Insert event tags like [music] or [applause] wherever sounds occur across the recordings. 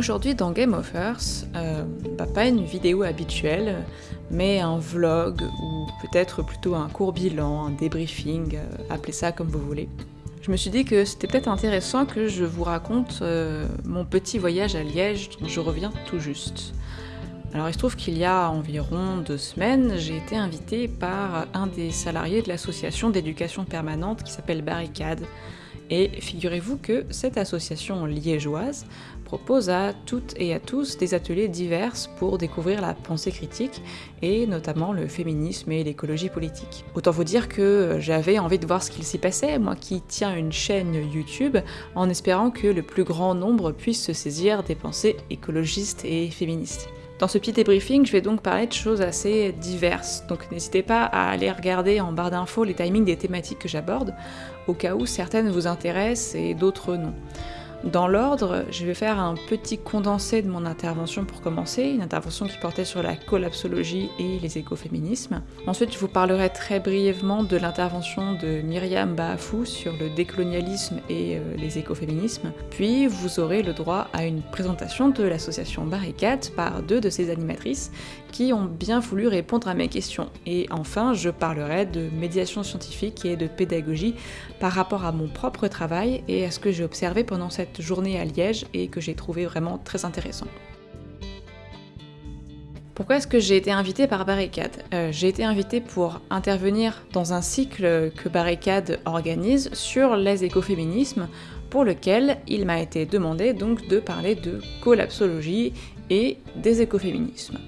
Aujourd'hui dans Game of Earth, euh, bah, pas une vidéo habituelle, mais un vlog ou peut-être plutôt un court bilan, un débriefing, euh, appelez ça comme vous voulez. Je me suis dit que c'était peut-être intéressant que je vous raconte euh, mon petit voyage à Liège dont je reviens tout juste. Alors il se trouve qu'il y a environ deux semaines, j'ai été invitée par un des salariés de l'association d'éducation permanente qui s'appelle Barricade. Et figurez-vous que cette association liégeoise propose à toutes et à tous des ateliers divers pour découvrir la pensée critique et notamment le féminisme et l'écologie politique. Autant vous dire que j'avais envie de voir ce qu'il s'y passait, moi qui tiens une chaîne YouTube, en espérant que le plus grand nombre puisse se saisir des pensées écologistes et féministes. Dans ce petit débriefing, je vais donc parler de choses assez diverses, donc n'hésitez pas à aller regarder en barre d'infos les timings des thématiques que j'aborde, au cas où certaines vous intéressent et d'autres non. Dans l'ordre, je vais faire un petit condensé de mon intervention pour commencer, une intervention qui portait sur la collapsologie et les écoféminismes. Ensuite, je vous parlerai très brièvement de l'intervention de Myriam Baafou sur le décolonialisme et euh, les écoféminismes. Puis, vous aurez le droit à une présentation de l'association Barricade par deux de ses animatrices qui ont bien voulu répondre à mes questions. Et enfin, je parlerai de médiation scientifique et de pédagogie par rapport à mon propre travail et à ce que j'ai observé pendant cette journée à Liège et que j'ai trouvé vraiment très intéressant. Pourquoi est-ce que j'ai été invitée par Barricade? Euh, J'ai été invitée pour intervenir dans un cycle que Barricade organise sur les écoféminismes, pour lequel il m'a été demandé donc de parler de collapsologie et des écoféminismes.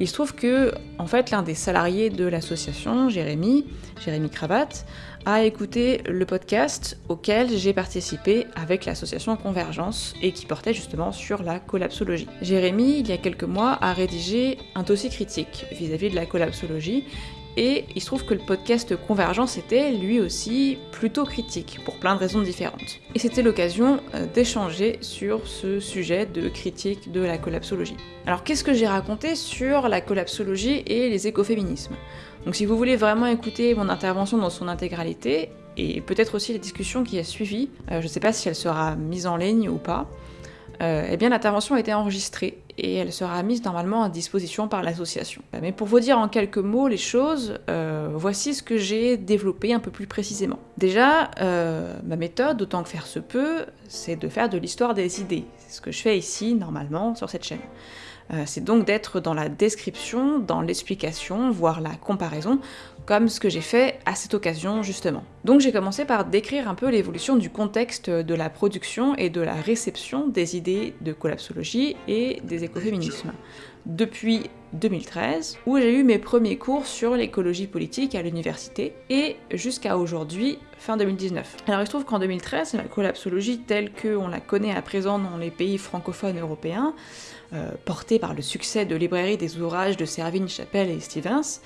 Il se trouve que, en fait, l'un des salariés de l'association, Jérémy, Jérémy Cravate, a écouté le podcast auquel j'ai participé avec l'association Convergence et qui portait justement sur la collapsologie. Jérémy, il y a quelques mois, a rédigé un dossier critique vis-à-vis -vis de la collapsologie et il se trouve que le podcast Convergence était lui aussi plutôt critique, pour plein de raisons différentes. Et c'était l'occasion euh, d'échanger sur ce sujet de critique de la collapsologie. Alors qu'est-ce que j'ai raconté sur la collapsologie et les écoféminismes? Donc si vous voulez vraiment écouter mon intervention dans son intégralité, et peut-être aussi la discussion qui a suivi, euh, je ne sais pas si elle sera mise en ligne ou pas, euh, eh bien l'intervention a été enregistrée et elle sera mise normalement à disposition par l'association. Mais pour vous dire en quelques mots les choses, euh, voici ce que j'ai développé un peu plus précisément. Déjà, euh, ma méthode, autant que faire se peut, c'est de faire de l'histoire des idées. C'est ce que je fais ici normalement sur cette chaîne. Euh, c'est donc d'être dans la description, dans l'explication, voire la comparaison, comme ce que j'ai fait à cette occasion justement. Donc j'ai commencé par décrire un peu l'évolution du contexte de la production et de la réception des idées de collapsologie et des écoféminismes. Depuis 2013, où j'ai eu mes premiers cours sur l'écologie politique à l'université, et jusqu'à aujourd'hui, fin 2019. Alors il se trouve qu'en 2013, la collapsologie telle qu'on la connaît à présent dans les pays francophones européens, euh, portée par le succès de librairie des ouvrages de Servigne, Chapelle et Stevens,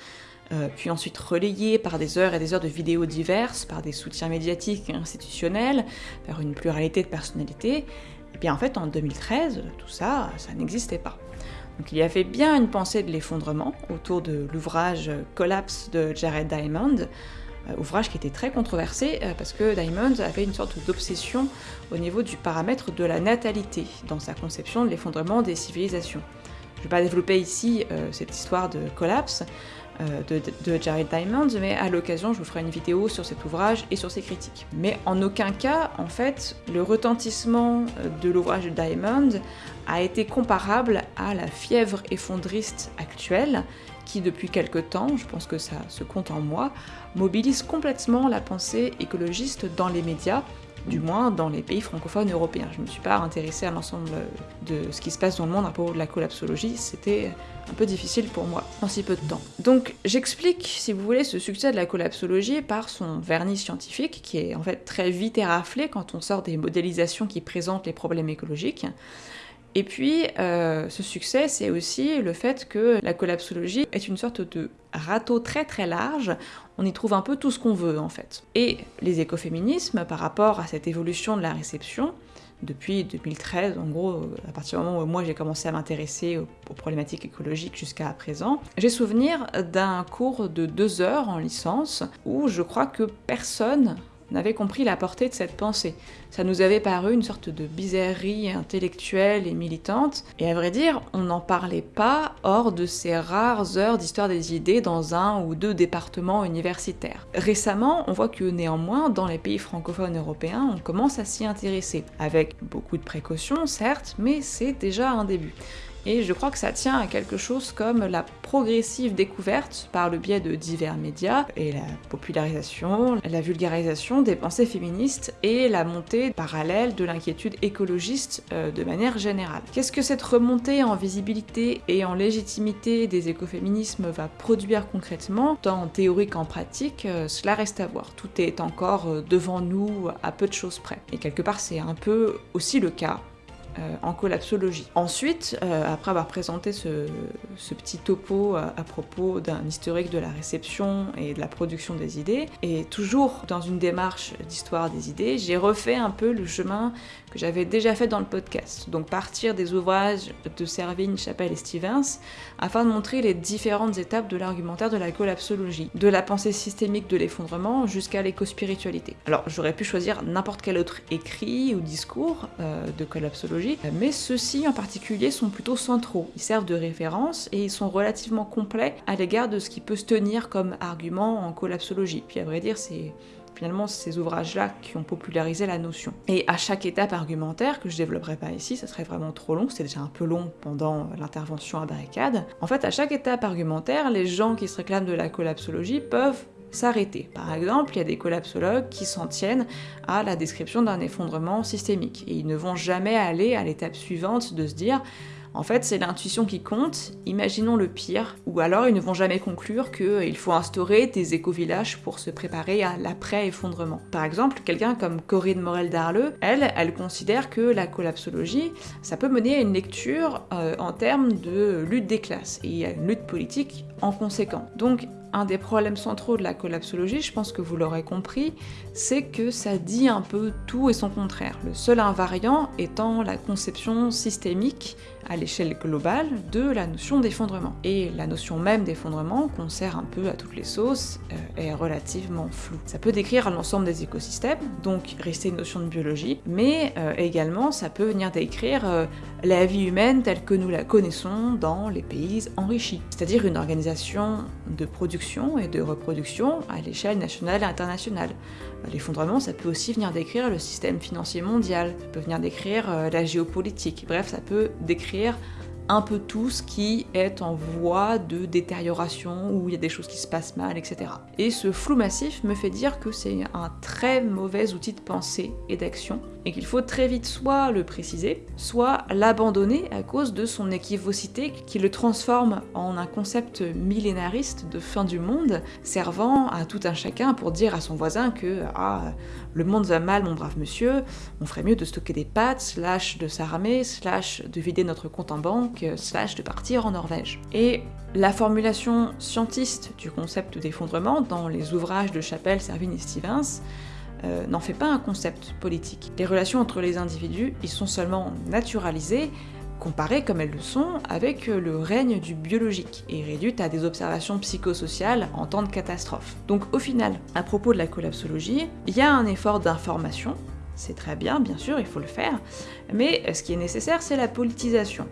euh, puis ensuite relayée par des heures et des heures de vidéos diverses, par des soutiens médiatiques et institutionnels, par une pluralité de personnalités, et bien en fait en 2013, tout ça, ça n'existait pas. Donc il y avait bien une pensée de l'effondrement autour de l'ouvrage Collapse de Jared Diamond, euh, ouvrage qui était très controversé euh, parce que Diamond avait une sorte d'obsession au niveau du paramètre de la natalité dans sa conception de l'effondrement des civilisations. Je ne vais pas développer ici cette histoire de collapse de, de, Jared Diamond, mais à l'occasion je vous ferai une vidéo sur cet ouvrage et sur ses critiques. Mais en aucun cas, en fait, le retentissement de l'ouvrage de Diamond a été comparable à la fièvre effondriste actuelle qui depuis quelque temps, je pense que ça se compte en moi, mobilise complètement la pensée écologiste dans les médias, du moins dans les pays francophones européens. Je ne me suis pas intéressée à l'ensemble de ce qui se passe dans le monde à propos de la collapsologie, c'était un peu difficile pour moi en si peu de temps. Donc j'explique, si vous voulez, ce succès de la collapsologie par son vernis scientifique, qui est en fait très vite éraflé quand on sort des modélisations qui présentent les problèmes écologiques. Et puis, euh, ce succès, c'est aussi le fait que la collapsologie est une sorte de râteau très très large, on y trouve un peu tout ce qu'on veut en fait. Et les écoféminismes, par rapport à cette évolution de la réception, depuis 2013, en gros, à partir du moment où moi j'ai commencé à m'intéresser aux, problématiques écologiques jusqu'à présent, j'ai souvenir d'un cours de deux heures en licence où je crois que personne n'avait compris la portée de cette pensée. Ça nous avait paru une sorte de bizarrerie intellectuelle et militante, et à vrai dire, on n'en parlait pas hors de ces rares heures d'histoire des idées dans un ou deux départements universitaires. Récemment, on voit que néanmoins, dans les pays francophones européens, on commence à s'y intéresser, avec beaucoup de précautions, certes, mais c'est déjà un début. Et je crois que ça tient à quelque chose comme la progressive découverte par le biais de divers médias et la popularisation, la vulgarisation des pensées féministes et la montée parallèle de l'inquiétude écologiste euh, de manière générale. Qu'est-ce que cette remontée en visibilité et en légitimité des écoféminismes va produire concrètement, tant en théorie qu'en pratique, euh, cela reste à voir. Tout est encore euh, devant nous à peu de choses près. Et quelque part c'est un peu aussi le cas en collapsologie. Ensuite, euh, après avoir présenté ce, petit topo à, propos d'un historique de la réception et de la production des idées, et toujours dans une démarche d'histoire des idées, j'ai refait un peu le chemin j'avais déjà fait dans le podcast. Donc partir des ouvrages de Servigne, Chapelle et Stevens, afin de montrer les différentes étapes de l'argumentaire de la collapsologie, de la pensée systémique de l'effondrement jusqu'à l'éco-spiritualité. Alors j'aurais pu choisir n'importe quel autre écrit ou discours euh, de collapsologie, mais ceux-ci en particulier sont plutôt centraux. Ils servent de référence et ils sont relativement complets à l'égard de ce qui peut se tenir comme argument en collapsologie. Puis à vrai dire, c'est finalement ces ouvrages-là qui ont popularisé la notion. Et à chaque étape argumentaire, que je développerai pas ici, ça serait vraiment trop long, c'était déjà un peu long pendant l'intervention à barricade, en fait à chaque étape argumentaire, les gens qui se réclament de la collapsologie peuvent s'arrêter. Par exemple, il y a des collapsologues qui s'en tiennent à la description d'un effondrement systémique et ils ne vont jamais aller à l'étape suivante de se dire en fait, c'est l'intuition qui compte, imaginons le pire, ou alors ils ne vont jamais conclure qu'il faut instaurer des éco-villages pour se préparer à l'après-effondrement. Par exemple, quelqu'un comme Corinne Morel-Darleux, elle, elle considère que la collapsologie, ça peut mener à une lecture euh, en termes de lutte des classes, et à une lutte politique en conséquent. Donc, un des problèmes centraux de la collapsologie, je pense que vous l'aurez compris, c'est que ça dit un peu tout et son contraire. Le seul invariant étant la conception systémique à l'échelle globale de la notion d'effondrement. Et la notion même d'effondrement, qu'on sert un peu à toutes les sauces, euh, est relativement floue. Ça peut décrire l'ensemble des écosystèmes, donc rester une notion de biologie, mais euh, également ça peut venir décrire euh, la vie humaine telle que nous la connaissons dans les pays enrichis, c'est-à-dire une organisation de production et de reproduction à l'échelle nationale et internationale. L'effondrement, ça peut aussi venir décrire le système financier mondial, ça peut venir décrire la géopolitique, bref, ça peut décrire un peu tout ce qui est en voie de détérioration, où il y a des choses qui se passent mal, etc. Et ce flou massif me fait dire que c'est un très mauvais outil de pensée et d'action, et qu'il faut très vite soit le préciser, soit l'abandonner à cause de son équivocité qui le transforme en un concept millénariste de fin du monde, servant à tout un chacun pour dire à son voisin que ah, le monde va mal mon brave monsieur, on ferait mieux de stocker des pâtes, slash de s'armer, slash de vider notre compte en banque, slash de partir en Norvège. Et la formulation scientiste du concept d'effondrement dans les ouvrages de Chapelle, Servine et Stevens euh, n'en fait pas un concept politique. Les relations entre les individus y sont seulement naturalisées, comparées comme elles le sont avec le règne du biologique, et réduites à des observations psychosociales en temps de catastrophe. Donc au final, à propos de la collapsologie, il y a un effort d'information, c'est très bien, bien sûr, il faut le faire, mais ce qui est nécessaire, c'est la politisation.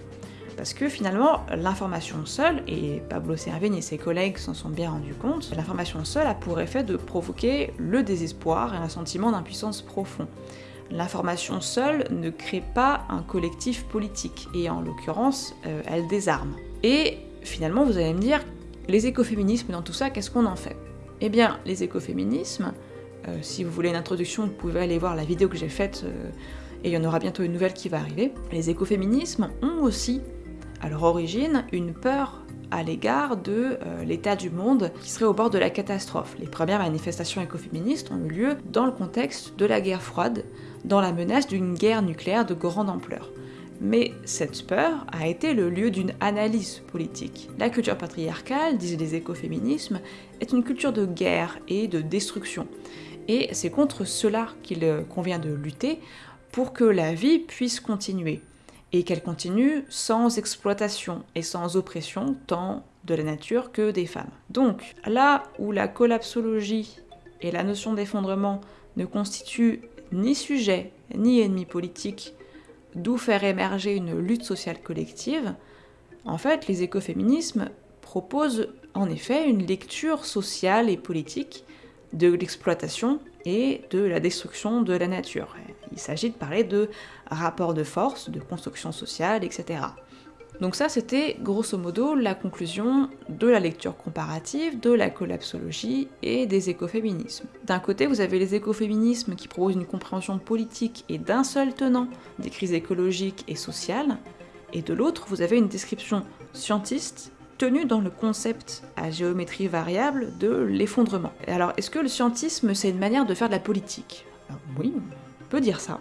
Parce que finalement, l'information seule, et Pablo Servigne et ses collègues s'en sont bien rendus compte, l'information seule a pour effet de provoquer le désespoir et un sentiment d'impuissance profond. L'information seule ne crée pas un collectif politique, et en l'occurrence, euh, elle désarme. Et finalement, vous allez me dire, les écoféminismes dans tout ça, qu'est-ce qu'on en fait? Eh bien, les écoféminismes, euh, si vous voulez une introduction, vous pouvez aller voir la vidéo que j'ai faite, euh, et il y en aura bientôt une nouvelle qui va arriver. Les écoféminismes ont aussi à leur origine une peur à l'égard de euh, l'état du monde qui serait au bord de la catastrophe. Les premières manifestations écoféministes ont eu lieu dans le contexte de la guerre froide, dans la menace d'une guerre nucléaire de grande ampleur. Mais cette peur a été le lieu d'une analyse politique. La culture patriarcale, disent les écoféminismes, est une culture de guerre et de destruction. Et c'est contre cela qu'il convient de lutter pour que la vie puisse continuer et qu'elle continue sans exploitation et sans oppression tant de la nature que des femmes. Donc là où la collapsologie et la notion d'effondrement ne constituent ni sujet ni ennemi politique, d'où faire émerger une lutte sociale collective, en fait, les écoféminismes proposent en effet une lecture sociale et politique de l'exploitation et de la destruction de la nature. Il s'agit de parler de rapports de force, de construction sociale, etc. Donc ça, c'était grosso modo la conclusion de la lecture comparative, de la collapsologie et des écoféminismes. D'un côté, vous avez les écoféminismes qui proposent une compréhension politique et d'un seul tenant des crises écologiques et sociales, et de l'autre, vous avez une description scientiste tenue dans le concept à géométrie variable de l'effondrement. Alors, est-ce que le scientisme, c'est une manière de faire de la politique? Oui, on peut dire ça.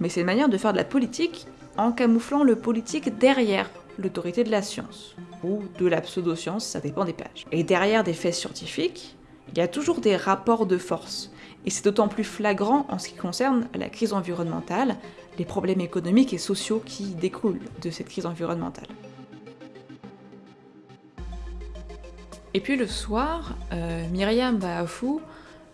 Mais c'est une manière de faire de la politique en camouflant le politique derrière l'autorité de la science, ou de la pseudo-science, ça dépend des pages. Et derrière des faits scientifiques, il y a toujours des rapports de force, et c'est d'autant plus flagrant en ce qui concerne la crise environnementale, les problèmes économiques et sociaux qui découlent de cette crise environnementale. Et puis le soir, euh, Myriam Baafou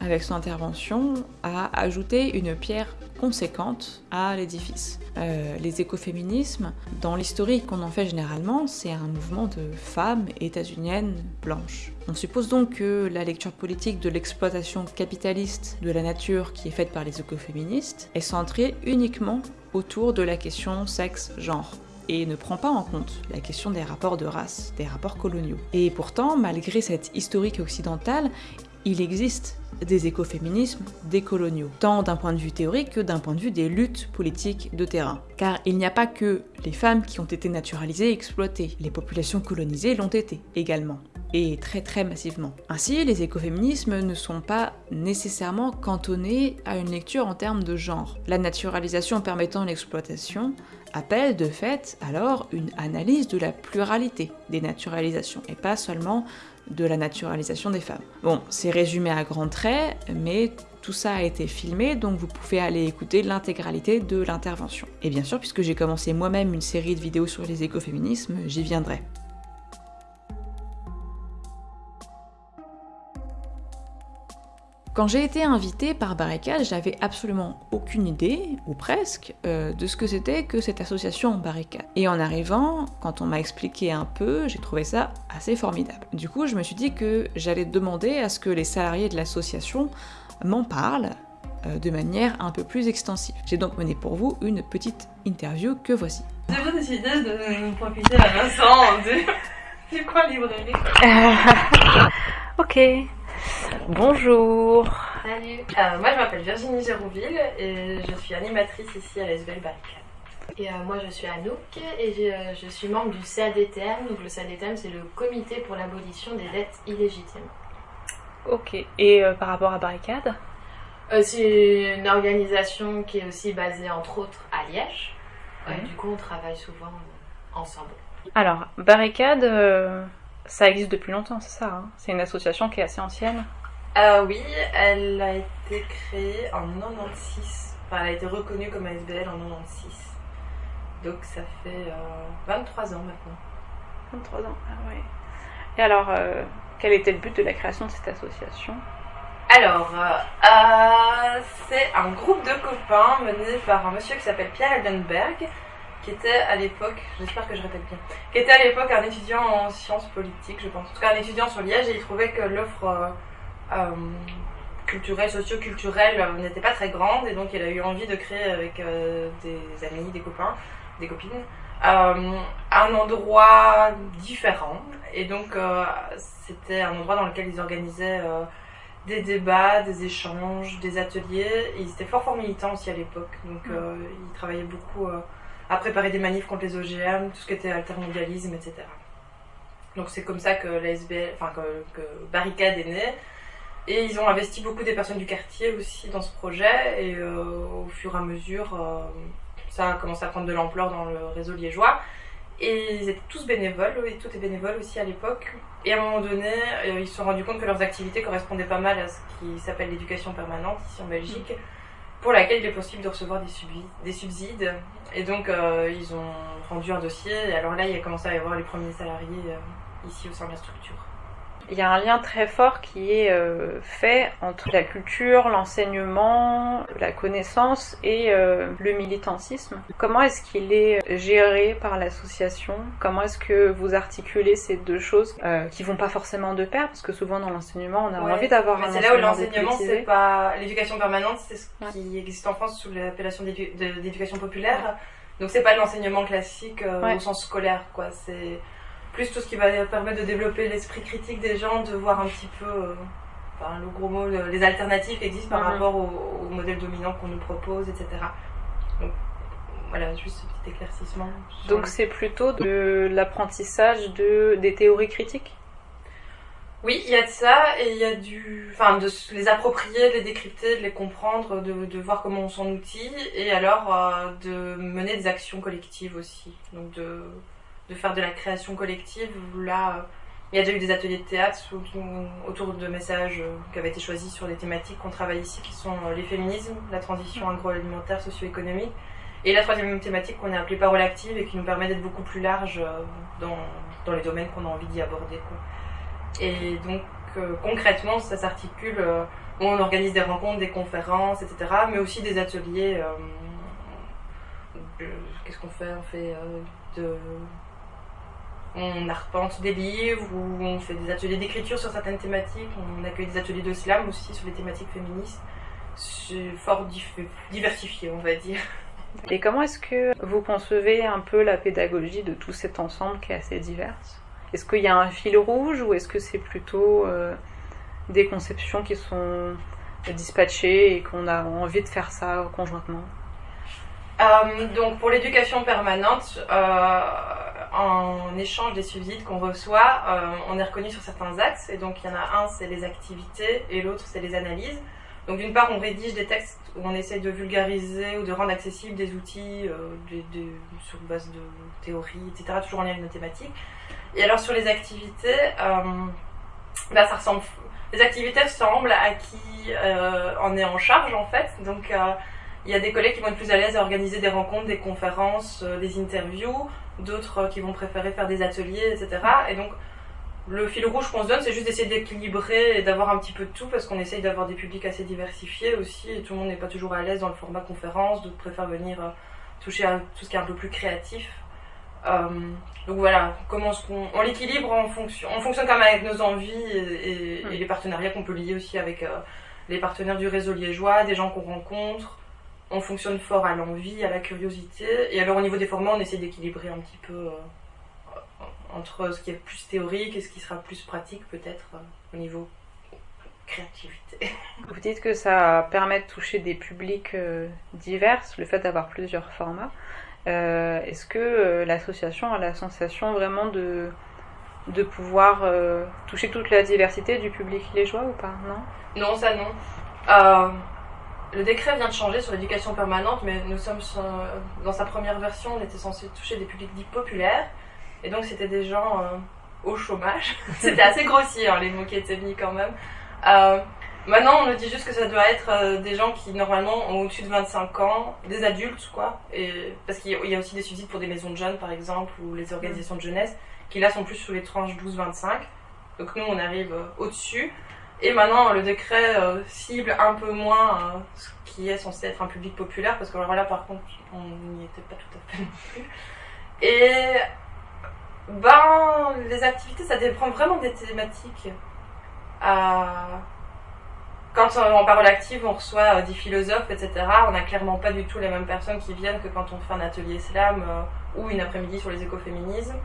avec son intervention, a ajouté une pierre conséquente à l'édifice. Euh, les écoféminismes, dans l'historique qu'on en fait généralement, c'est un mouvement de femmes états-uniennes blanches. On suppose donc que la lecture politique de l'exploitation capitaliste de la nature qui est faite par les écoféministes est centrée uniquement autour de la question sexe-genre et ne prend pas en compte la question des rapports de race, des rapports coloniaux. Et pourtant, malgré cette historique occidentale, il existe des écoféminismes décoloniaux, tant d'un point de vue théorique que d'un point de vue des luttes politiques de terrain. Car il n'y a pas que les femmes qui ont été naturalisées et exploitées, les populations colonisées l'ont été également et très très massivement. Ainsi, les écoféminismes ne sont pas nécessairement cantonnés à une lecture en termes de genre. La naturalisation permettant l'exploitation appelle de fait alors une analyse de la pluralité des naturalisations, et pas seulement de la naturalisation des femmes. Bon, c'est résumé à grands traits, mais tout ça a été filmé, donc vous pouvez aller écouter l'intégralité de l'intervention. Et bien sûr, puisque j'ai commencé moi-même une série de vidéos sur les écoféminismes, j'y viendrai. Quand j'ai été invitée par Barricade, j'avais absolument aucune idée, ou presque, euh, de ce que c'était que cette association Barricade. Et en arrivant, quand on m'a expliqué un peu, j'ai trouvé ça assez formidable. Du coup, je me suis dit que j'allais demander à ce que les salariés de l'association m'en parlent euh, de manière un peu plus extensive. J'ai donc mené pour vous une petite interview que voici. J'ai décidé de profiter à Vincent du, du coin librairie. ok. Bonjour. Salut. Euh, moi je m'appelle Virginie Gérouville et je suis animatrice ici à l'ESBL Barricade. Et euh, moi je suis Anouk et euh, je, suis membre du CADTM. Donc le CADTM c'est le comité pour l'abolition des dettes illégitimes. Ok. Et par rapport à Barricade? C'est une organisation qui est aussi basée entre autres à Liège. du coup on travaille souvent ensemble. Alors, Barricade, ça existe depuis longtemps, c'est ça hein C'est une association qui est assez ancienne euh, Oui, elle a été créée en 96. Enfin, elle a été reconnue comme ASBL en 96. Donc ça fait 23 euh, ans maintenant. 23 ans, ah ouais. Et alors, euh, quel était le but de la création de cette association? Alors, euh, c'est un groupe de copains mené par un monsieur qui s'appelle Pierre Eldenberg, qui était à l'époque, j'espère que je répète bien, qui était à l'époque un étudiant en sciences politiques, je pense. En tout cas, un étudiant sur Liège, et il trouvait que l'offre euh, euh, culturelle, socio-culturelle euh, n'était pas très grande, et donc il a eu envie de créer avec des amis, des copains, des copines, un endroit différent. Et donc, c'était un endroit dans lequel ils organisaient des débats, des échanges, des ateliers. Et ils étaient fort fort militants aussi à l'époque, donc mm. ils travaillaient beaucoup à préparer des manifs contre les OGM, tout ce qui était altermondialisme, etc. Donc c'est comme ça que l'ASBL, enfin que, Barricade est née. Et ils ont investi beaucoup des personnes du quartier aussi dans ce projet. Et euh, au fur et à mesure, euh, ça a commencé à prendre de l'ampleur dans le réseau liégeois. Et ils étaient tous bénévoles, et tout est bénévole aussi à l'époque. Et à un moment donné, euh, ils se sont rendus compte que leurs activités correspondaient pas mal à ce qui s'appelle l'éducation permanente ici en Belgique pour laquelle il est possible de recevoir des, subsides. Et donc, euh, ils ont rendu un dossier. Et alors là, il a commencé à y avoir les premiers salariés euh, ici au sein de la structure. Il y a un lien très fort qui est euh, fait entre la culture, l'enseignement, la connaissance et euh, le militantisme. Comment est-ce qu'il est géré par l'association? Comment est-ce que vous articulez ces deux choses euh, qui vont pas forcément de pair? Parce que souvent dans l'enseignement, on a envie d'avoir un C'est là où l'enseignement, c'est pas l'éducation permanente, c'est ce qui existe en France sous l'appellation d'éducation populaire. Donc c'est pas l'enseignement classique au sens scolaire, quoi. C'est plus tout ce qui va permettre de développer l'esprit critique des gens, de voir un petit peu, euh, enfin, le gros mot, les alternatives qui existent par mhm. rapport au, modèle dominant qu'on nous propose, etc. Donc voilà, juste ce petit éclaircissement. Donc c'est plutôt de l'apprentissage de, des théories critiques? Oui, il y a de ça et il y a du, enfin, de les approprier, de les décrypter, de les comprendre, de, de voir comment on s'en outille et alors euh, de mener des actions collectives aussi. Donc de de faire de la création collective. Là, il y a déjà eu des ateliers de théâtre autour de messages euh, qui avaient été choisis sur des thématiques qu'on travaille ici, qui sont euh, les féminismes, la transition agroalimentaire, socio-économique, et la troisième thématique qu'on a appelée parole active et qui nous permet d'être beaucoup plus large euh, dans, dans les domaines qu'on a envie d'y aborder. Et donc, concrètement, ça s'articule, on organise des rencontres, des conférences, etc., mais aussi des ateliers. Qu'est-ce qu'on fait? On fait de on arpente des livres ou on fait des ateliers d'écriture sur certaines thématiques. On accueille des ateliers de slam aussi sur les thématiques féministes. C'est fort diversifié, on va dire. [laughs] Et comment est-ce que vous concevez un peu la pédagogie de tout cet ensemble qui est assez divers? Est-ce qu'il y a un fil rouge ou est-ce que c'est plutôt euh, des conceptions qui sont dispatchées et qu'on a envie de faire ça conjointement? Euh, donc pour l'éducation permanente, euh, en échange des subsides qu'on reçoit, euh, on est reconnu sur certains axes. Et donc il y en a un, c'est les activités, et l'autre, c'est les analyses. Donc d'une part, on rédige des textes où on essaye de vulgariser ou de rendre accessibles des outils sur base de théorie, etc., toujours en lien avec nos thématiques. Et alors sur les activités, bah, ça ressemble, les activités ressemblent à qui en est en charge en fait. Donc il y a des collègues qui vont être plus à l'aise à organiser des rencontres, des conférences, euh, des interviews, d'autres euh, qui vont préférer faire des ateliers, etc. Et donc, le fil rouge qu'on se donne, c'est juste d'essayer d'équilibrer et d'avoir un petit peu de tout parce qu'on essaye d'avoir des publics assez diversifiés aussi et tout le monde n'est pas toujours à l'aise dans le format conférence, d'autres préfèrent venir euh, toucher à tout ce qui est un peu plus créatif. donc voilà, comment on, on l'équilibre en fonction, on fonctionne quand même avec nos envies et, et, les partenariats qu'on peut lier aussi avec les partenaires du réseau liégeois, des gens qu'on rencontre, on fonctionne fort à l'envie, à la curiosité. Et alors au niveau des formats, on essaie d'équilibrer un petit peu euh, entre ce qui est plus théorique et ce qui sera plus pratique peut-être euh, au niveau créativité. [laughs] Vous dites que ça permet de toucher des publics euh, divers, le fait d'avoir plusieurs formats. Est-ce que l'association a la sensation vraiment de, de pouvoir toucher toute la diversité du public liégeois ou pas? Non? Non, ça non. Le décret vient de changer sur l'éducation permanente, mais nous sommes dans sa première version, on était censé toucher des publics dits populaires, et donc c'était des gens euh, au chômage. [laughs] c'était assez grossier hein, les mots qui étaient mis quand même. Euh, maintenant, on nous dit juste que ça doit être euh, des gens qui normalement ont au-dessus de 25 ans, des adultes quoi, parce qu'il y a aussi des subsides pour des maisons de jeunes par exemple ou les organisations de jeunesse qui là sont plus sous les tranches 12-25. Donc nous, on arrive au-dessus. Et maintenant, le décret euh, cible un peu moins euh, ce qui est censé être un public populaire, parce que alors là, par contre, on n'y était pas tout à fait non plus. Et ben, les activités, ça dépend vraiment des thématiques. Euh, quand en parole active, on reçoit des philosophes, etc., on n'a clairement pas du tout les mêmes personnes qui viennent que quand on fait un atelier slam ou une après-midi sur les écoféminismes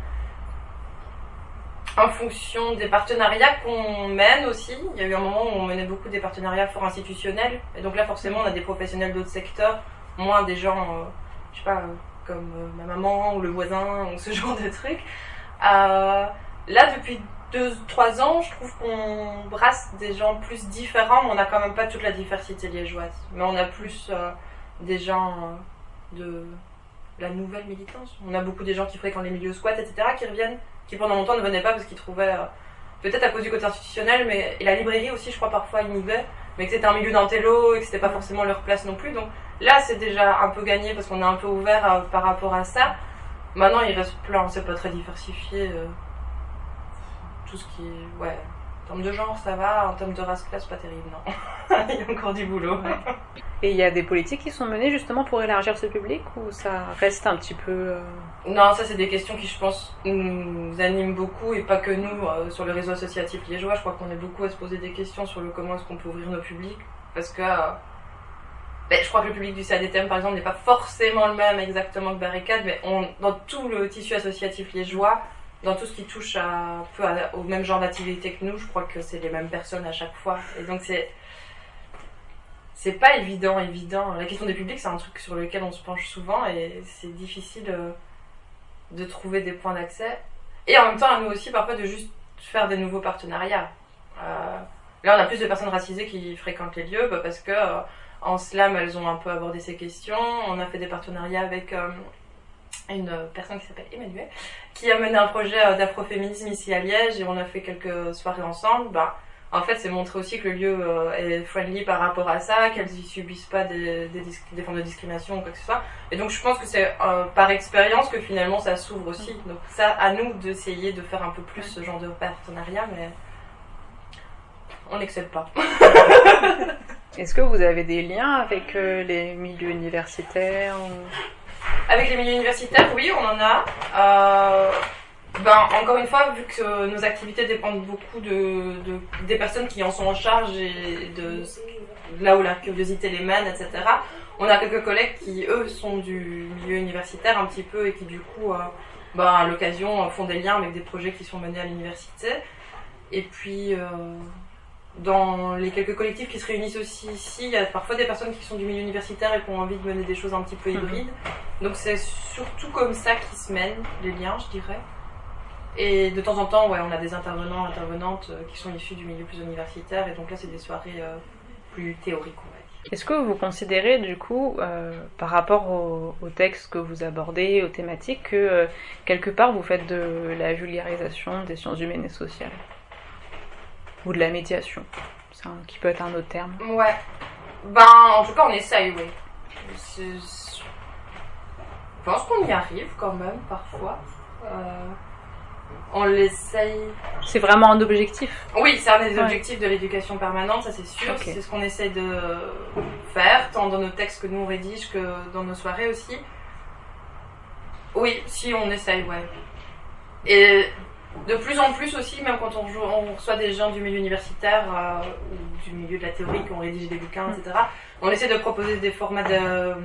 en fonction des partenariats qu'on mène aussi. Il y a eu un moment où on menait beaucoup des partenariats fort institutionnels. Et donc là, forcément, on a des professionnels d'autres secteurs, moins des gens, euh, je sais pas, comme euh, ma maman ou le voisin ou ce [laughs] genre de trucs. Euh, là, depuis 2-3 ans, je trouve qu'on brasse des gens plus différents, mais on n'a quand même pas toute la diversité liégeoise. Mais on a plus des gens de la nouvelle militance. On a beaucoup des gens qui fréquentent les milieux squats, etc., qui reviennent qui pendant longtemps ne venaient pas parce qu'ils trouvaient, euh, peut-être à cause du côté institutionnel, mais et la librairie aussi, je crois, parfois, ils y mais que c'était un milieu d'intello et que c'était pas forcément leur place non plus. Donc là, c'est déjà un peu gagné parce qu'on est un peu ouvert euh, par rapport à ça. Maintenant, il reste plein, c'est pas très diversifié. Euh, tout ce qui. Ouais. En termes de genre, ça va. En termes de race-classe, pas terrible, non. [laughs] il y a encore du boulot. Et il y a des politiques qui sont menées justement pour élargir ce public ou ça reste un petit peu... euh, Non, ça c'est des questions qui, je pense, nous animent beaucoup et pas que nous euh, sur le réseau associatif liégeois. Je crois qu'on est beaucoup à se poser des questions sur le comment est-ce qu'on peut ouvrir nos publics parce que euh, ben, je crois que le public du CADTM par exemple n'est pas forcément le même exactement que Barricade, mais on, dans tout le tissu associatif liégeois, dans tout ce qui touche à, peu à- au même genre d'activité que nous, je crois que c'est les mêmes personnes à chaque fois. Et donc c'est c'est pas évident, évident. La question des publics, c'est un truc sur lequel on se penche souvent et c'est difficile euh, de trouver des points d'accès. Et en même temps, à nous aussi, parfois, de juste faire des nouveaux partenariats. Euh, là, on a plus de personnes racisées qui fréquentent les lieux bah, parce que euh, en slam, elles ont un peu abordé ces questions. On a fait des partenariats avec une personne qui s'appelle Emmanuel, qui a mené un projet euh, d'afroféminisme ici à Liège et on a fait quelques soirées ensemble. Bah, en fait, c'est montrer aussi que le lieu euh, est friendly par rapport à ça, qu'elles y subissent pas des, des, dis- des formes de discrimination ou quoi que ce soit. Et donc, je pense que c'est euh, par expérience que finalement ça s'ouvre aussi. Donc, ça, à nous d'essayer de faire un peu plus ce genre de partenariat, mais on n'excelle pas. [laughs] Est-ce que vous avez des liens avec euh, les milieux universitaires ou- Avec les milieux universitaires, oui, on en a. Euh, ben, encore une fois, vu que nos activités dépendent beaucoup de, de- des personnes qui en sont en charge et de, là où la curiosité les mène, etc., on a quelques collègues qui, eux, sont du milieu universitaire un petit peu et qui, du coup, euh, ben, à l'occasion, font des liens avec des projets qui sont menés à l'université. Et puis, euh, dans les quelques collectifs qui se réunissent aussi ici, il y a parfois des personnes qui sont du milieu universitaire et qui ont envie de mener des choses un petit peu hybrides. Donc c'est surtout comme ça qu'ils se mènent, les liens, je dirais. Et de temps en temps, ouais, on a des intervenants, intervenantes euh, qui sont issus du milieu plus universitaire, et donc là, c'est des soirées euh, plus théoriques, on va dire. Est-ce que vous considérez du coup, euh, par rapport au, au texte que vous abordez, aux thématiques, que euh, quelque part vous faites de la vulgarisation des sciences humaines et sociales? Ou de la médiation un- qui peut être un autre terme. Ouais. Ben, en tout cas, on essaye, oui. Je pense qu'on y arrive quand même, parfois. Euh, On l'essaye. C'est vraiment un objectif Oui, c'est un des Ouais. objectifs de l'éducation permanente, ça c'est sûr. C'est ce qu'on essaie de faire, tant dans nos textes que nous on rédige que dans nos soirées aussi. Oui, si on essaye, ouais. Et de plus en plus aussi, même quand on, joue- on reçoit des gens du milieu universitaire euh, ou du milieu de la théorie qui ont rédigé des bouquins, etc., on essaie de proposer des formats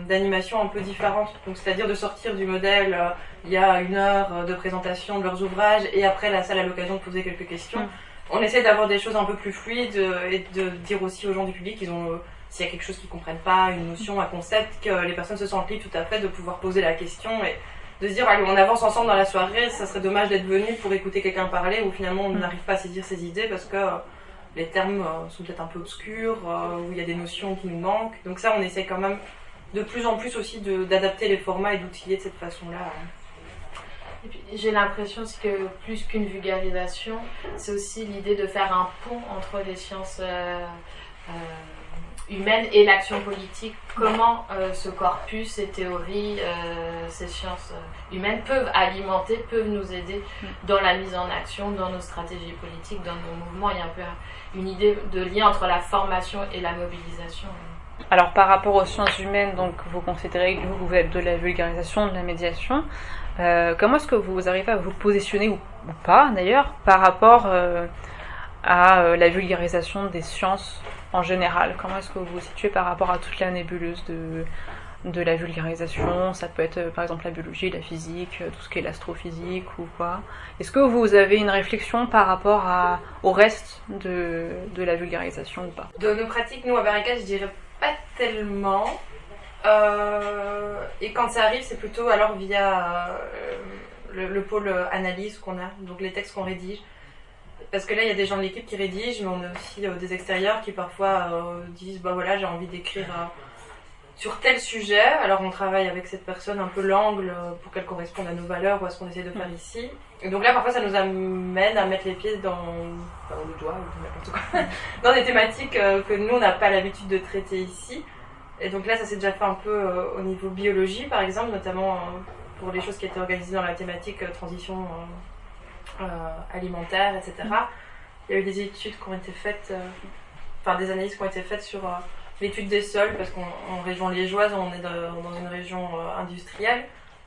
d'animation un peu différents. Donc, c'est-à-dire de sortir du modèle, euh, il y a une heure euh, de présentation de leurs ouvrages et après la salle a l'occasion de poser quelques questions. Mm. On essaie d'avoir des choses un peu plus fluides et de dire aussi aux gens du public qu'ils ont, euh, s'il y a quelque chose qu'ils comprennent pas, une notion, un concept, que les personnes se sentent libres tout à fait de pouvoir poser la question et de se dire allez on avance ensemble dans la soirée, ça serait dommage d'être venu pour écouter quelqu'un parler où finalement on Mm. n'arrive pas à saisir ses idées parce que euh, les termes euh, sont peut-être un peu obscurs, euh, où il y a des notions qui nous manquent. Donc ça on essaie quand même de plus en plus aussi d'adapter les formats et d'outiller de cette façon-là. J'ai l'impression que plus qu'une vulgarisation, c'est aussi l'idée de faire un pont entre les sciences euh, euh, humaines et l'action politique. Comment euh, ce corpus, ces théories, euh, ces sciences euh, humaines peuvent alimenter, peuvent nous aider dans la mise en action, dans nos stratégies politiques, dans nos mouvements. Il y a un peu une idée de lien entre la formation et la mobilisation. Alors par rapport aux sciences humaines, donc vous considérez que vous, êtes de la vulgarisation, de la médiation. Euh, comment est-ce que vous arrivez à vous positionner, ou, ou pas d'ailleurs, par rapport à la vulgarisation des sciences en général Comment est-ce que vous vous situez par rapport à toute la nébuleuse de, de la vulgarisation? Ça peut être euh, par exemple la biologie, la physique, euh, tout ce qui est l'astrophysique ou quoi. Est-ce que vous avez une réflexion par rapport au reste de, de la vulgarisation ou pas? De nos pratiques, nous à Barricade, je dirais pas tellement. Euh, et quand ça arrive, c'est plutôt alors via le pôle analyse qu'on a, donc les textes qu'on rédige. Parce que là, il y a des gens de l'équipe qui rédigent, mais on a aussi euh, des extérieurs qui parfois euh, disent bah voilà, j'ai envie d'écrire euh, sur tel sujet. Alors on travaille avec cette personne un peu l'angle pour qu'elle corresponde à nos valeurs ou à ce qu'on essaie de faire ici. Et donc là, parfois, ça nous amène à mettre les pieds dans, enfin, le doigt, ou quoi, [laughs] dans des thématiques que nous, on n'a pas l'habitude de traiter ici. Et donc là, ça s'est déjà fait un peu au niveau biologie, par exemple, notamment pour les choses qui étaient organisées dans la thématique transition alimentaire, etc. il y a eu des études qui ont été faites, enfin des analyses qui ont été faites sur l'étude des sols, parce qu'en région liégeoise, on est dans une région industrielle.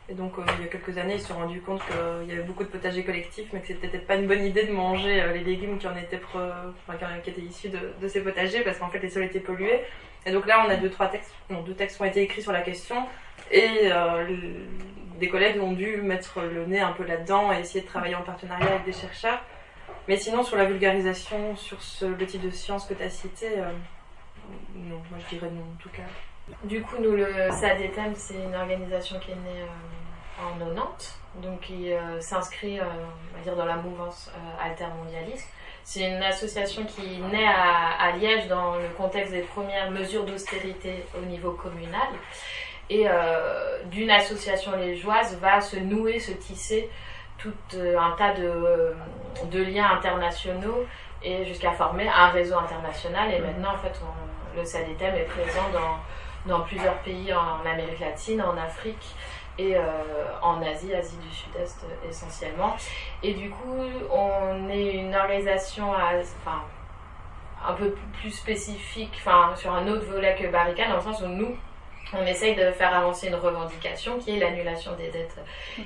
Et donc, il y a quelques années, ils se sont rendus compte qu'il y avait beaucoup de potagers collectifs, mais que c'était peut-être pas une bonne idée de manger les légumes qui en étaient, issus de, de, ces potagers, parce qu'en fait, les sols étaient pollués. Et donc là, on a deux, trois textes, non, deux textes qui ont été écrits sur la question, et des collègues ont dû mettre le nez un peu là-dedans et essayer de travailler en partenariat avec des chercheurs. Mais sinon, sur la vulgarisation, sur ce, le type de science que tu as cité, euh, non, moi je dirais non en tout cas. Du coup, nous, le SADETEM, c'est une organisation qui est née euh, en 90, donc qui euh, s'inscrit, on va dire, dans la mouvance altermondialiste. C'est une association qui naît à, Liège dans le contexte des premières mesures d'austérité au niveau communal et euh, d'une association liégeoise va se nouer, se tisser tout euh, un tas de, de, liens internationaux et jusqu'à former un réseau international. Et maintenant, en fait, le SADETEM est présent dans, dans, plusieurs pays en Amérique latine, en Afrique et euh, en Asie, Asie du Sud-Est essentiellement. Et du coup, on est une organisation enfin, un peu plus spécifique, enfin, sur un autre volet que Barricade, dans le sens où nous, on essaye de faire avancer une revendication qui est l'annulation des dettes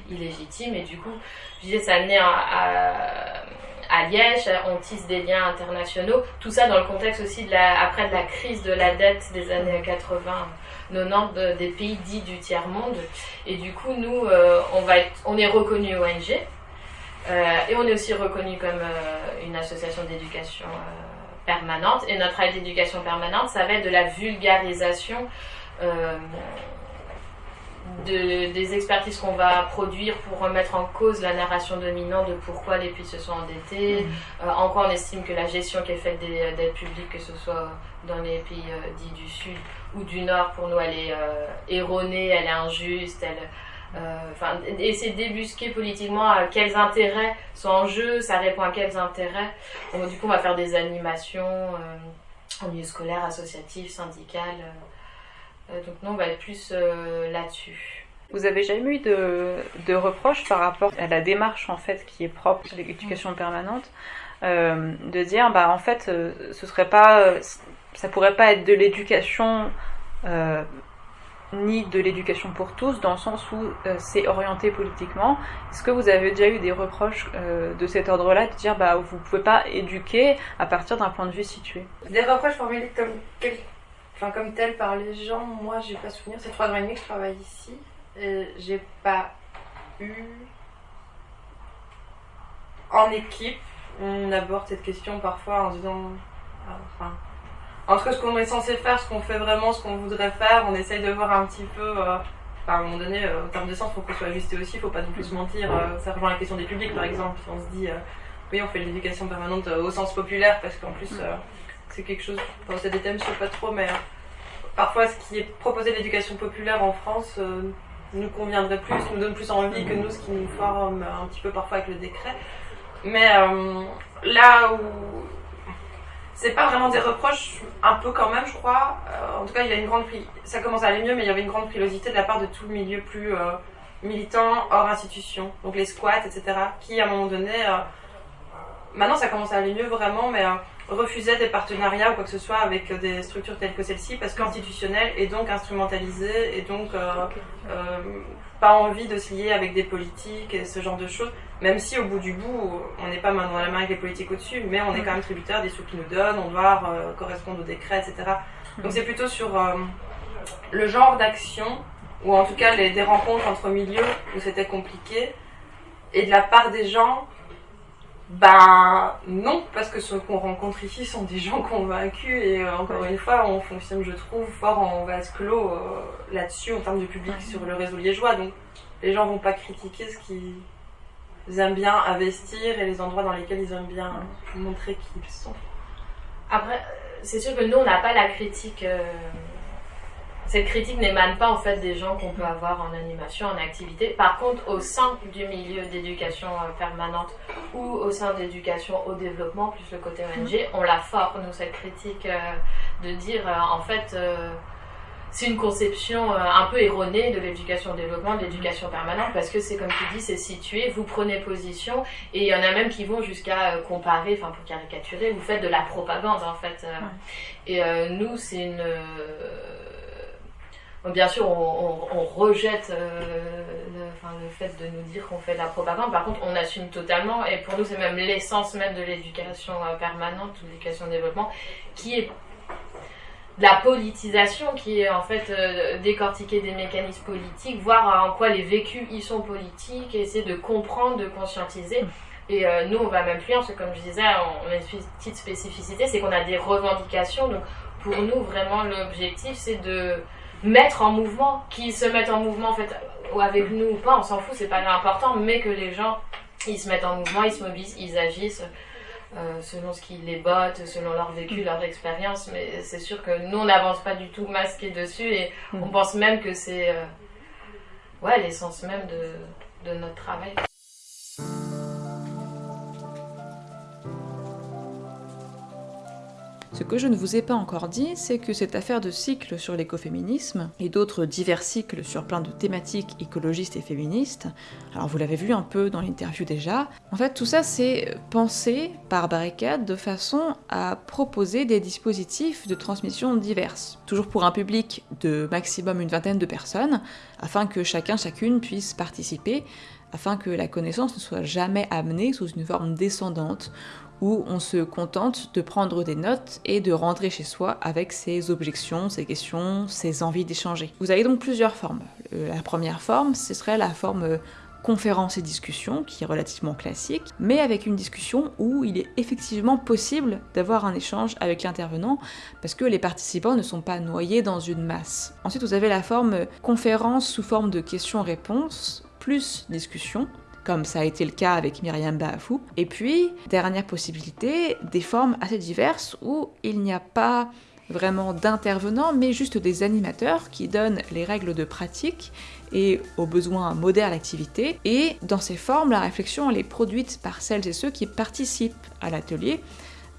illégitimes. Et du coup, je disais, ça naît à, à, Liège, on tisse des liens internationaux. Tout ça dans le contexte aussi de la, après de la crise de la dette des années 80. 90 des pays dits du tiers-monde. Et du coup, nous, euh, on, va on est reconnu ONG euh, et on est aussi reconnu comme euh, une association d'éducation permanente. Et notre aide d'éducation permanente, ça va être de la vulgarisation de, des expertises qu'on va produire pour remettre en cause la narration dominante de pourquoi les pays se sont endettés, mmh. euh, en quoi on estime que la gestion qui est faite des dettes publiques, que ce soit dans les pays euh, dits du Sud ou du Nord, pour nous, elle est erronée, elle est injuste, elle, enfin, essayer de débusquer politiquement quels intérêts sont en jeu, ça répond à quels intérêts. Donc, du coup, on va faire des animations en milieu scolaire, associatif, syndical. Euh, donc nous, on va être plus euh, là-dessus. Vous avez jamais eu de, de, reproches par rapport à la démarche en fait qui est propre à l'éducation permanente, euh, de dire bah en fait ce serait pas, ça pourrait pas être de l'éducation ni de l'éducation pour tous dans le sens où c'est orienté politiquement. Est-ce que vous avez déjà eu des reproches de cet ordre-là de dire bah vous pouvez pas éduquer à partir d'un point de vue situé? Des reproches formulés comme enfin, comme tel par les gens, moi j'ai pas souvenir. C'est trois ans et demi que je travaille ici. Et j'ai pas eu. En équipe, on aborde cette question parfois en disant. Ah, enfin, entre ce qu'on est censé faire, ce qu'on fait vraiment, ce qu'on voudrait faire, on essaye de voir un petit peu. Euh, à un moment donné, euh, en termes de sens, faut qu'on soit ajusté aussi, faut pas non plus se mentir. Euh, ça rejoint la question des publics par exemple. On se dit, oui, on fait l'éducation permanente au sens populaire parce qu'en plus c'est quelque chose, enfin, c'est des thèmes, je sais pas trop, mais euh, parfois ce qui est proposé d'éducation populaire en France euh, nous conviendrait plus, nous donne plus envie que nous, ce qui nous forme un petit peu parfois avec le décret. Mais euh, là où c'est pas vraiment des reproches, un peu quand même, je crois. en tout cas, il y a une grande ça commence à aller mieux, mais il y avait une grande frilosité de la part de tout le milieu plus militant hors institution, donc les squats, etc., qui à un moment donné, maintenant ça commence à aller mieux vraiment, mais refusait des partenariats ou quoi que ce soit avec des structures telles que celle-ci parce qu'institutionnelle et donc instrumentalisée et donc euh, euh, pas envie de se lier avec des politiques et ce genre de choses. Même si au bout du bout, on n'est pas main dans la main avec les politiques au-dessus, mais on est quand même tributaire des sous qu'ils nous donnent, on doit euh, correspondre aux décrets, etc. Donc c'est plutôt sur le genre d'action ou en tout cas les, des rencontres entre milieux où c'était compliqué et de la part des gens ben non, parce que ceux qu'on rencontre ici sont des gens convaincus et euh, encore une fois, on fonctionne, je trouve, fort en vase clos euh, là-dessus en termes de public sur le réseau liégeois. Donc les gens vont pas critiquer ce qu'ils aiment bien investir et les endroits dans lesquels ils aiment bien montrer qui ils sont. Après, c'est sûr que nous, on n'a pas la critique. Euh, cette critique n'émane pas en fait des gens qu'on peut avoir en animation, en activité. Par contre, au sein du milieu d'éducation euh, permanente ou au sein d'éducation au développement, plus le côté ONG, on la force, nous, cette critique euh, de dire euh, en fait c'est une conception un peu erronée de l'éducation au développement, de l'éducation permanente, parce que c'est comme tu dis, c'est situé, vous prenez position, et il y en a même qui vont jusqu'à comparer, enfin pour caricaturer, vous faites de la propagande en fait. Et nous, c'est une... Bien sûr, on, rejette le, enfin, le, fait de nous dire qu'on fait de la propagande. Par contre, on assume totalement, et pour nous, c'est même l'essence même de l'éducation permanente ou l'éducation au développement, qui est la politisation qui est en fait euh, décortiquer des mécanismes politiques, voir en quoi les vécus y sont politiques, essayer de comprendre, de conscientiser. Et euh, nous, on va même plus loin, parce que comme je disais, on, a une petite spécificité, c'est qu'on a des revendications. Donc pour nous, vraiment, l'objectif, c'est de mettre en mouvement, qu'ils se mettent en mouvement en fait, avec nous ou pas, on s'en fout, c'est pas important, mais que les gens, ils se mettent en mouvement, ils se mobilisent, ils agissent. Euh, selon ce qui les botte, selon leur vécu, mm. leur expérience. Mais c'est sûr que nous, on n'avance pas du tout masqué dessus et mm. on pense même que c'est euh, ouais, l'essence même de, de notre travail. Ce que je ne vous ai pas encore dit, c'est que cette affaire de cycle sur l'écoféminisme, et d'autres divers cycles sur plein de thématiques écologistes et féministes, alors vous l'avez vu un peu dans l'interview déjà, en fait tout ça c'est pensé par Barricade de façon à proposer des dispositifs de transmission diverses, toujours pour un public de maximum une vingtaine de personnes, afin que chacun chacune puisse participer, afin que la connaissance ne soit jamais amenée sous une forme descendante, où on se contente de prendre des notes et de rentrer chez soi avec ses objections, ses questions, ses envies d'échanger. Vous avez donc plusieurs formes. Euh, la première forme, ce serait la forme euh, conférence et discussion, qui est relativement classique, mais avec une discussion où il est effectivement possible d'avoir un échange avec l'intervenant, parce que les participants ne sont pas noyés dans une masse. Ensuite, vous avez la forme euh, conférence sous forme de questions-réponses, plus discussion, comme ça a été le cas avec Myriam Baafou. Et puis, dernière possibilité, des formes assez diverses où il n'y a pas vraiment d'intervenants, mais juste des animateurs qui donnent les règles de pratique et aux besoins modèrent l'activité. Et dans ces formes, la réflexion elle est produite par celles et ceux qui participent à l'atelier,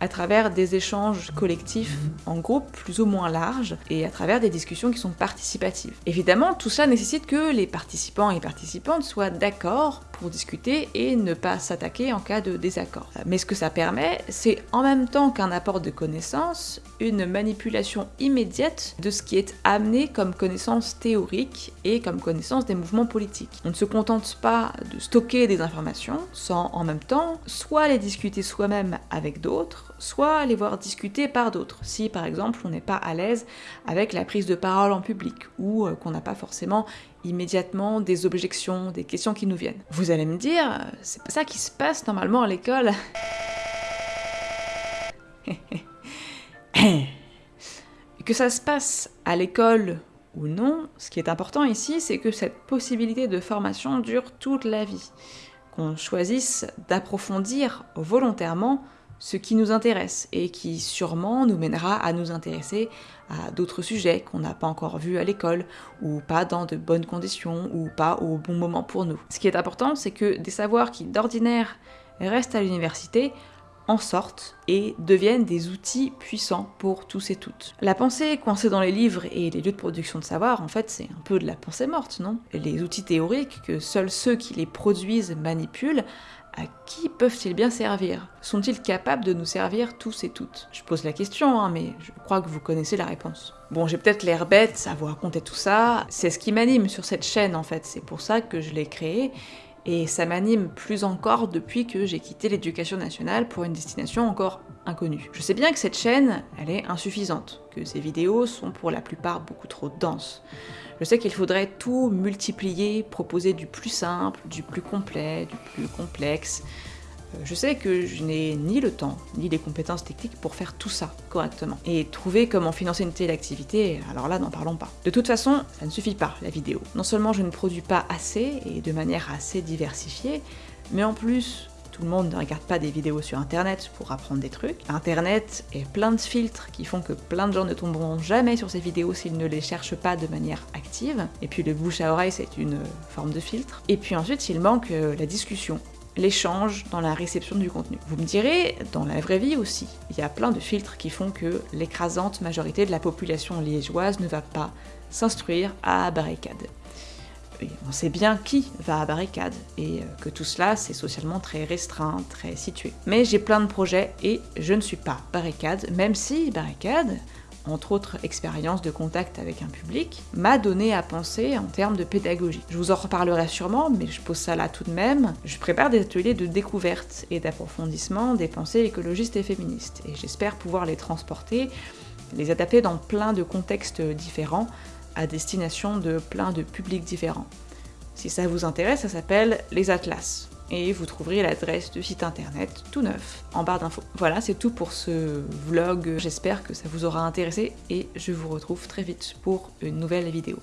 à travers des échanges collectifs en groupe plus ou moins larges et à travers des discussions qui sont participatives. Évidemment, tout ça nécessite que les participants et participantes soient d'accord pour discuter et ne pas s'attaquer en cas de désaccord. Mais ce que ça permet, c'est en même temps qu'un apport de connaissances, une manipulation immédiate de ce qui est amené comme connaissance théorique et comme connaissance des mouvements politiques. On ne se contente pas de stocker des informations sans en même temps soit les discuter soi-même avec d'autres, soit les voir discuter par d'autres, si par exemple on n'est pas à l'aise avec la prise de parole en public, ou euh, qu'on n'a pas forcément immédiatement des objections, des questions qui nous viennent. Vous allez me dire, euh, c'est pas ça qui se passe normalement à l'école. [laughs] que ça se passe à l'école ou non, ce qui est important ici, c'est que cette possibilité de formation dure toute la vie. Qu'on choisisse d'approfondir volontairement ce qui nous intéresse et qui sûrement nous mènera à nous intéresser à d'autres sujets qu'on n'a pas encore vus à l'école ou pas dans de bonnes conditions ou pas au bon moment pour nous. Ce qui est important, c'est que des savoirs qui d'ordinaire restent à l'université en sortent et deviennent des outils puissants pour tous et toutes. La pensée coincée dans les livres et les lieux de production de savoir, en fait, c'est un peu de la pensée morte, non? Les outils théoriques que seuls ceux qui les produisent manipulent à qui peuvent-ils bien servir? Sont-ils capables de nous servir tous et toutes? Je pose la question, hein, mais je crois que vous connaissez la réponse. Bon, j'ai peut-être l'air bête à vous raconter tout ça, c'est ce qui m'anime sur cette chaîne en fait, c'est pour ça que je l'ai créée, et ça m'anime plus encore depuis que j'ai quitté l'éducation nationale pour une destination encore inconnue. Je sais bien que cette chaîne, elle est insuffisante, que ces vidéos sont pour la plupart beaucoup trop denses. Je sais qu'il faudrait tout multiplier, proposer du plus simple, du plus complet, du plus complexe. Euh, je sais que je n'ai ni le temps, ni les compétences techniques pour faire tout ça correctement. Et trouver comment financer une telle activité, alors là, n'en parlons pas. De toute façon, ça ne suffit pas, la vidéo. Non seulement je ne produis pas assez, et de manière assez diversifiée, mais en plus, tout le monde ne regarde pas des vidéos sur internet pour apprendre des trucs. Internet est plein de filtres qui font que plein de gens ne tomberont jamais sur ces vidéos s'ils ne les cherchent pas de manière active. Et puis le bouche à oreille c'est une forme de filtre. Et puis ensuite il manque euh, la discussion l'échange dans la réception du contenu. Vous me direz, dans la vraie vie aussi, il y a plein de filtres qui font que l'écrasante majorité de la population liégeoise ne va pas s'instruire à barricade. On sait bien qui va à barricade, et euh, que tout cela c'est socialement très restreint, très situé. Mais j'ai plein de projets et je ne suis pas barricade, même si barricade entre autres expériences de contact avec un public, m'a donné à penser en termes de pédagogie. Je vous en reparlerai sûrement, mais je pose ça là tout de même. Je prépare des ateliers de découverte et d'approfondissement des pensées écologistes et féministes, et j'espère pouvoir les transporter, les adapter dans plein de contextes différents, à destination de plein de publics différents. Si ça vous intéresse, ça s'appelle Les Atlas et vous trouverez l'adresse du site internet tout neuf en barre d'infos. Voilà, c'est tout pour ce vlog. J'espère que ça vous aura intéressé et je vous retrouve très vite pour une nouvelle vidéo.